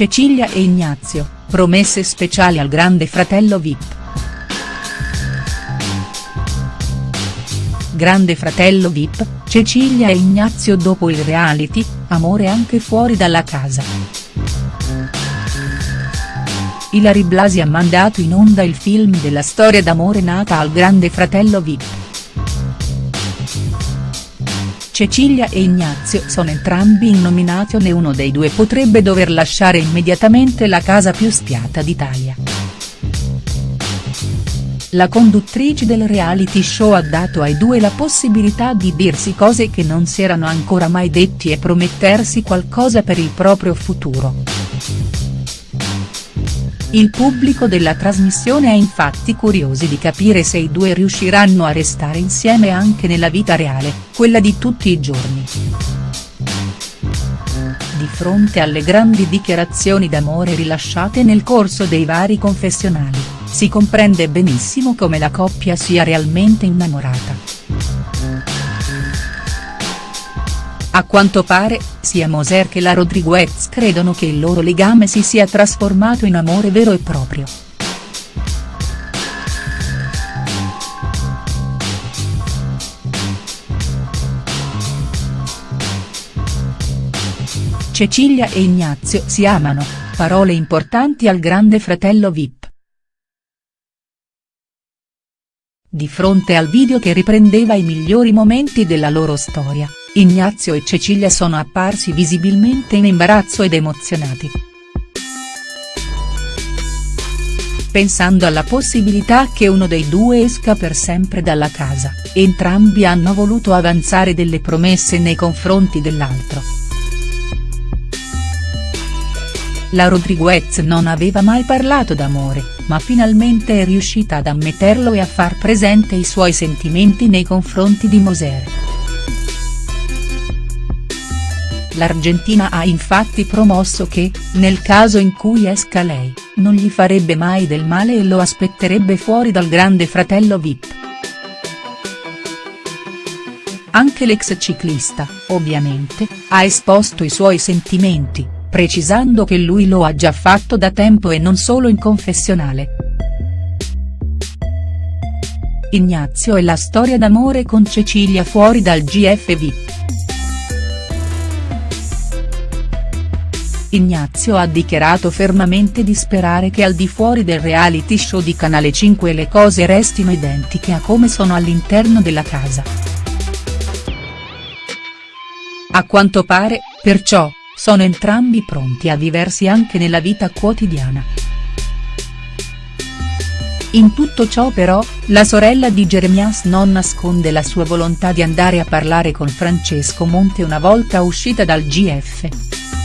Cecilia e Ignazio, promesse speciali al grande fratello Vip. Grande fratello Vip, Cecilia e Ignazio dopo il reality, amore anche fuori dalla casa. Ilari Blasi ha mandato in onda il film della storia d'amore nata al grande fratello Vip. Cecilia e Ignazio sono entrambi in nomination e uno dei due potrebbe dover lasciare immediatamente la casa più spiata d'Italia. La conduttrice del reality show ha dato ai due la possibilità di dirsi cose che non si erano ancora mai detti e promettersi qualcosa per il proprio futuro. Il pubblico della trasmissione è infatti curiosi di capire se i due riusciranno a restare insieme anche nella vita reale, quella di tutti i giorni. Di fronte alle grandi dichiarazioni d'amore rilasciate nel corso dei vari confessionali, si comprende benissimo come la coppia sia realmente innamorata. A quanto pare, sia Moser che la Rodriguez credono che il loro legame si sia trasformato in amore vero e proprio. Cecilia e Ignazio si amano, parole importanti al grande fratello Vip. Di fronte al video che riprendeva i migliori momenti della loro storia, Ignazio e Cecilia sono apparsi visibilmente in imbarazzo ed emozionati. Pensando alla possibilità che uno dei due esca per sempre dalla casa, entrambi hanno voluto avanzare delle promesse nei confronti dell'altro. La Rodriguez non aveva mai parlato d'amore, ma finalmente è riuscita ad ammetterlo e a far presente i suoi sentimenti nei confronti di Moser. L'Argentina ha infatti promosso che, nel caso in cui esca lei, non gli farebbe mai del male e lo aspetterebbe fuori dal grande fratello Vip. Anche l'ex ciclista, ovviamente, ha esposto i suoi sentimenti, precisando che lui lo ha già fatto da tempo e non solo in confessionale. Ignazio e la storia d'amore con Cecilia fuori dal GF Vip. Ignazio ha dichiarato fermamente di sperare che al di fuori del reality show di Canale 5 le cose restino identiche a come sono all'interno della casa. A quanto pare, perciò, sono entrambi pronti a viversi anche nella vita quotidiana. In tutto ciò però, la sorella di Jeremias non nasconde la sua volontà di andare a parlare con Francesco Monte una volta uscita dal GF.